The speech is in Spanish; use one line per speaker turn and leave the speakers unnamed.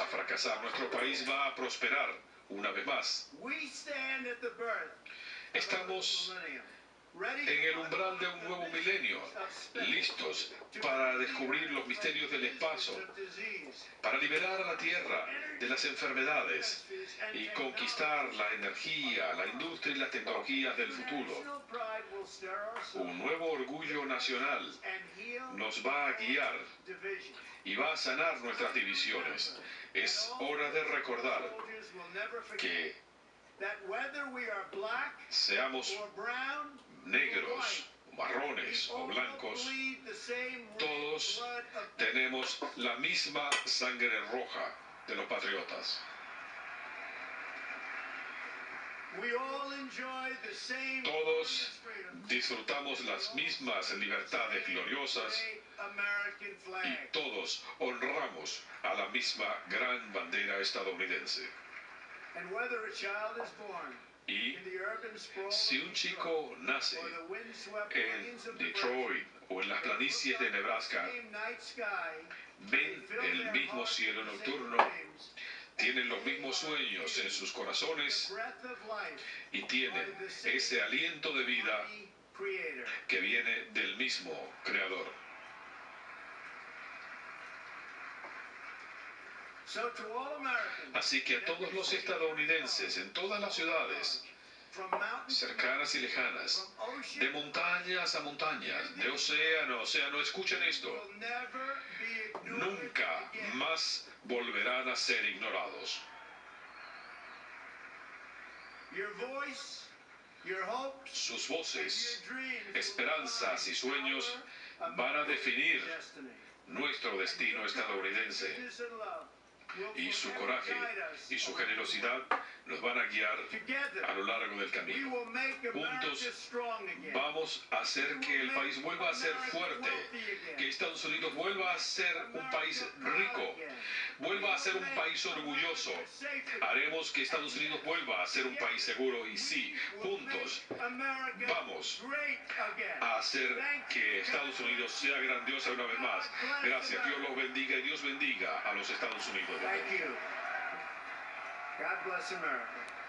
a fracasar, nuestro país va a prosperar una vez más. Estamos en el umbral de un nuevo milenio, listos para descubrir los misterios del espacio, para liberar a la Tierra de las enfermedades y conquistar la energía, la industria y las tecnologías del futuro. Un nuevo orgullo nacional nos va a guiar y va a sanar nuestras divisiones. Es hora de recordar que seamos negros, marrones o blancos, todos tenemos la misma sangre roja de los patriotas. Todos disfrutamos las mismas libertades gloriosas y todos honramos a la misma gran bandera estadounidense. Y si un chico nace en Detroit o en las planicies de Nebraska, ven el mismo cielo nocturno, tienen los mismos sueños en sus corazones y tienen ese aliento de vida que viene del mismo Creador. Así que a todos los estadounidenses en todas las ciudades, cercanas y lejanas, de montañas a montañas, de océano a océano, escuchen esto. Nunca más volverán a ser ignorados. Sus voces, esperanzas y sueños van a definir nuestro destino estadounidense. y su coraje y su generosidad nos van a guiar a lo largo del camino. Juntos vamos a hacer que el país vuelva a ser fuerte, que Estados Unidos vuelva a ser un país rico, vuelva a ser un país orgulloso. Haremos que Estados Unidos vuelva a ser un país seguro y sí, juntos vamos a hacer que Estados Unidos sea grandiosa una vez más. Gracias, Dios los bendiga y Dios bendiga a los Estados Unidos.
God bless America.